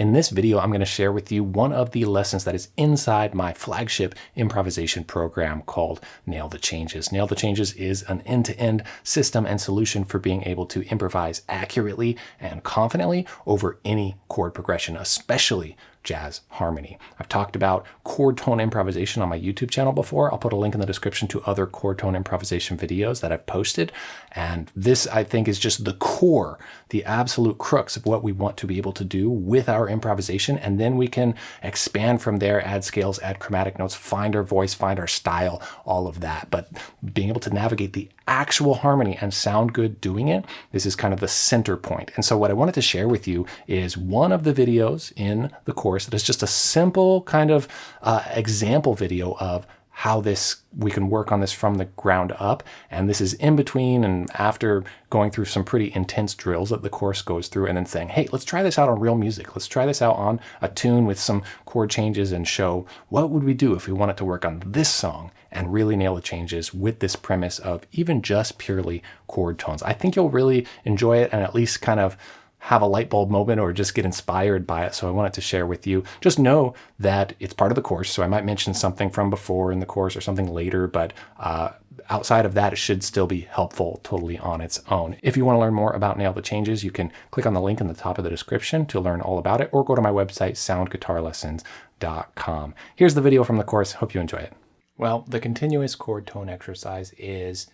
In this video, I'm going to share with you one of the lessons that is inside my flagship improvisation program called Nail the Changes. Nail the Changes is an end-to-end -end system and solution for being able to improvise accurately and confidently over any chord progression, especially jazz harmony. I've talked about chord tone improvisation on my YouTube channel before. I'll put a link in the description to other chord tone improvisation videos that I've posted. And this, I think, is just the core, the absolute crux of what we want to be able to do with our improvisation. And then we can expand from there, add scales, add chromatic notes, find our voice, find our style, all of that. But being able to navigate the actual harmony and sound good doing it, this is kind of the center point. And so what I wanted to share with you is one of the videos in the course that is just a simple kind of uh, example video of how this we can work on this from the ground up. And this is in between and after going through some pretty intense drills that the course goes through and then saying, hey, let's try this out on real music. Let's try this out on a tune with some chord changes and show what would we do if we wanted to work on this song and really nail the changes with this premise of even just purely chord tones. I think you'll really enjoy it and at least kind of have a light bulb moment or just get inspired by it. So I wanted to share with you. Just know that it's part of the course. So I might mention something from before in the course or something later, but uh, outside of that, it should still be helpful totally on its own. If you want to learn more about Nail the Changes, you can click on the link in the top of the description to learn all about it or go to my website, soundguitarlessons.com. Here's the video from the course. Hope you enjoy it. Well, the continuous chord tone exercise is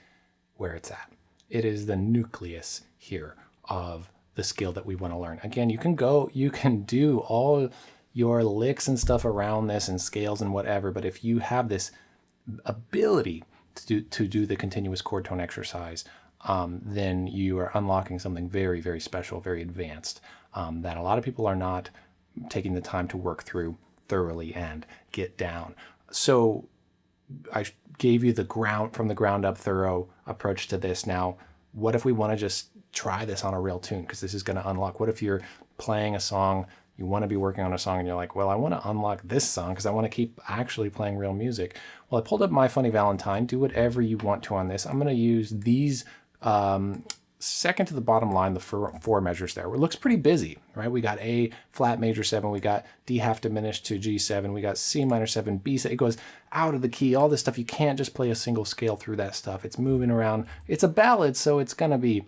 where it's at. It is the nucleus here of the skill that we want to learn. Again, you can go, you can do all your licks and stuff around this and scales and whatever, but if you have this ability to do, to do the continuous chord tone exercise, um, then you are unlocking something very, very special, very advanced um, that a lot of people are not taking the time to work through thoroughly and get down. So I gave you the ground from the ground up thorough approach to this. Now, what if we want to just try this on a real tune because this is going to unlock. What if you're playing a song, you want to be working on a song and you're like, well, I want to unlock this song because I want to keep actually playing real music. Well, I pulled up My Funny Valentine. Do whatever you want to on this. I'm going to use these um, second to the bottom line, the four, four measures there. It looks pretty busy, right? We got A flat major seven, we got D half diminished to G7, we got C minor seven, B, it goes out of the key, all this stuff. You can't just play a single scale through that stuff. It's moving around. It's a ballad, so it's going to be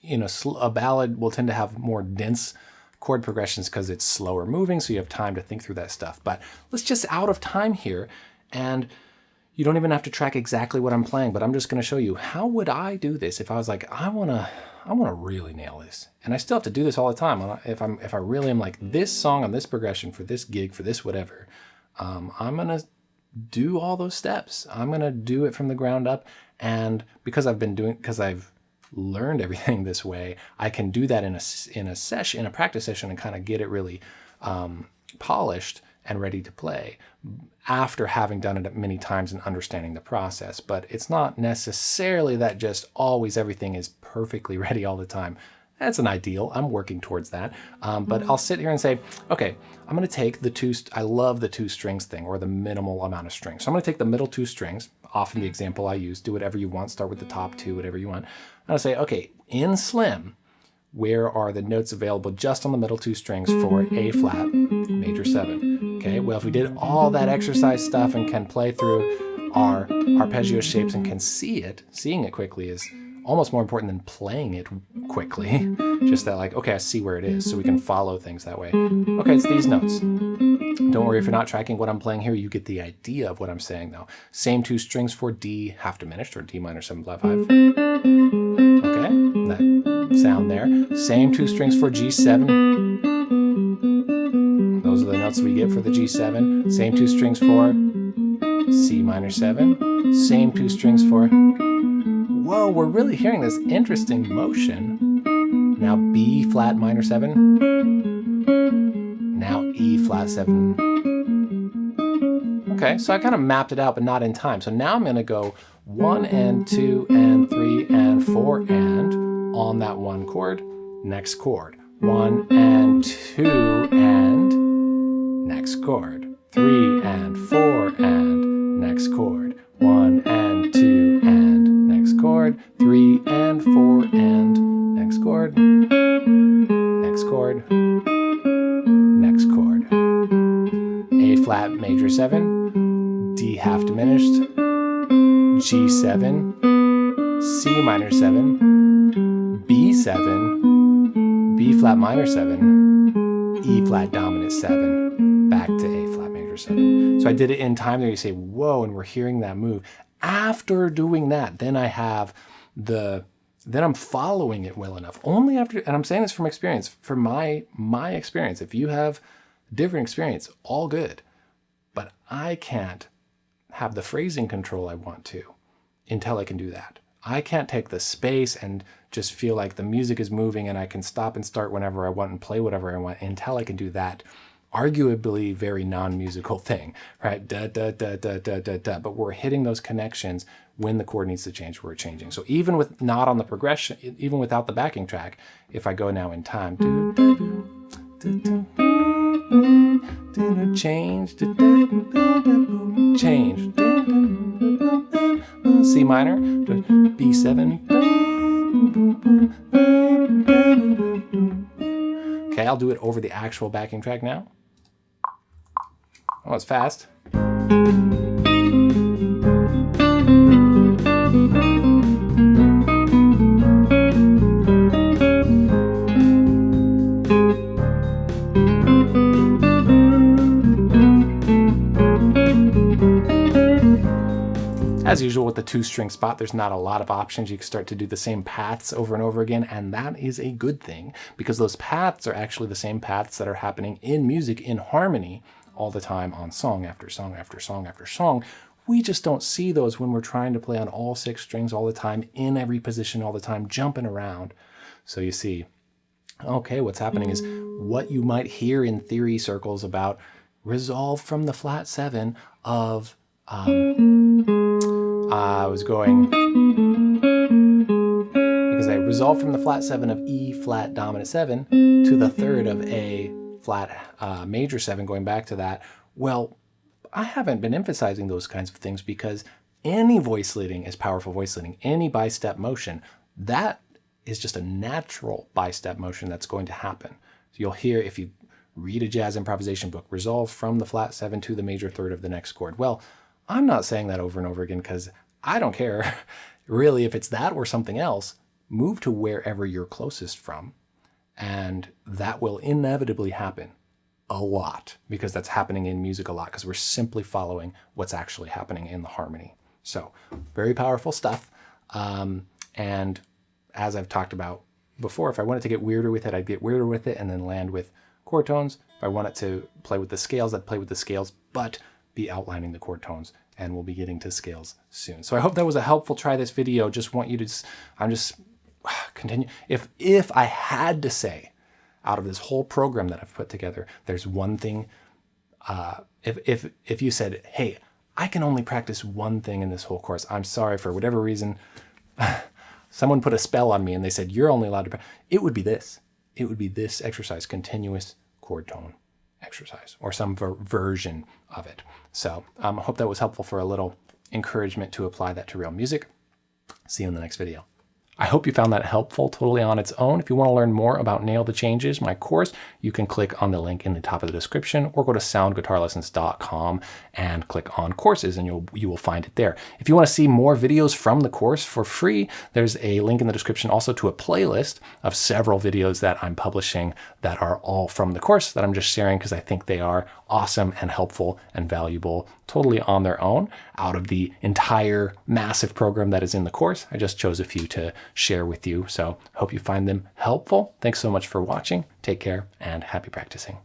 you know, a ballad will tend to have more dense chord progressions because it's slower moving, so you have time to think through that stuff. But let's just out of time here, and you don't even have to track exactly what I'm playing, but I'm just going to show you how would I do this if I was like, I want to I want to really nail this. And I still have to do this all the time. If I'm if I really am like this song on this progression for this gig, for this whatever, um, I'm going to do all those steps. I'm going to do it from the ground up. And because I've been doing, because I've learned everything this way, I can do that in a, in a session, in a practice session and kind of get it really um, polished and ready to play after having done it many times and understanding the process. But it's not necessarily that just always everything is perfectly ready all the time. That's an ideal. I'm working towards that. Um, but I'll sit here and say, okay, I'm going to take the two, I love the two strings thing or the minimal amount of strings. So I'm going to take the middle two strings, often the example I use, do whatever you want, start with the top two, whatever you want. I'll say, okay, in slim, where are the notes available just on the middle two strings for A flat, major seven? Okay, well, if we did all that exercise stuff and can play through our arpeggio shapes and can see it, seeing it quickly is almost more important than playing it quickly. Just that like, okay, I see where it is, so we can follow things that way. Okay, it's these notes. Don't worry if you're not tracking what I'm playing here, you get the idea of what I'm saying though. Same two strings for D half diminished or D minor 7 flat 5. Sound there. Same two strings for G7. Those are the notes we get for the G7. Same two strings for C minor 7. Same two strings for whoa, we're really hearing this interesting motion. Now B flat minor 7. Now E flat 7. Okay, so I kind of mapped it out, but not in time. So now I'm going to go 1 and 2 and 3 and 4 and on that one chord, next chord. One and two and next chord. Three and four and next chord. One and two and next chord. Three and four and next chord. Next chord. Next chord. A flat major seven, D half diminished, G7, C minor seven, B7, B flat minor 7, E flat dominant 7, back to A flat major 7. So I did it in time there. You say, whoa, and we're hearing that move. After doing that, then I have the then I'm following it well enough. Only after, and I'm saying this from experience, from my my experience. If you have different experience, all good. But I can't have the phrasing control I want to until I can do that. I can't take the space and just feel like the music is moving and I can stop and start whenever I want and play whatever I want until I can do that arguably very non-musical thing, right? Da, da, da, da, da, da, da. But we're hitting those connections when the chord needs to change, we're changing. So even with not on the progression, even without the backing track, if I go now in time, do, do, do, change, change, C minor, B7. I'll do it over the actual backing track now. Oh, it's fast. With the two string spot, there's not a lot of options. You can start to do the same paths over and over again, and that is a good thing because those paths are actually the same paths that are happening in music in harmony all the time on song after song after song after song. We just don't see those when we're trying to play on all six strings all the time, in every position all the time, jumping around. So you see, okay, what's happening is what you might hear in theory circles about resolve from the flat seven of um, I was going because I resolved from the flat seven of E flat dominant seven to the third of A flat uh, major seven, going back to that. Well, I haven't been emphasizing those kinds of things because any voice leading is powerful voice leading. Any bi-step motion, that is just a natural bi-step motion that's going to happen. So you'll hear if you read a jazz improvisation book, resolve from the flat seven to the major third of the next chord. Well, I'm not saying that over and over again because I don't care really if it's that or something else. Move to wherever you're closest from and that will inevitably happen a lot because that's happening in music a lot because we're simply following what's actually happening in the harmony. So very powerful stuff. Um, and as I've talked about before, if I wanted to get weirder with it, I'd get weirder with it and then land with chord tones. If I wanted to play with the scales, I'd play with the scales, but be outlining the chord tones and we'll be getting to scales soon. So I hope that was a helpful try this video. Just want you to, I'm just continue. If, if I had to say out of this whole program that I've put together, there's one thing, uh, if, if, if you said, hey, I can only practice one thing in this whole course. I'm sorry for whatever reason. someone put a spell on me and they said, you're only allowed to, it would be this. It would be this exercise, continuous chord tone exercise or some ver version of it. So um, I hope that was helpful for a little encouragement to apply that to real music. See you in the next video. I hope you found that helpful totally on its own. If you want to learn more about Nail the Changes, my course, you can click on the link in the top of the description or go to soundguitarlessons.com and click on courses and you'll, you will find it there. If you want to see more videos from the course for free, there's a link in the description also to a playlist of several videos that I'm publishing that are all from the course that I'm just sharing because I think they are awesome and helpful and valuable totally on their own out of the entire massive program that is in the course. I just chose a few to share with you. So hope you find them helpful. Thanks so much for watching. Take care and happy practicing.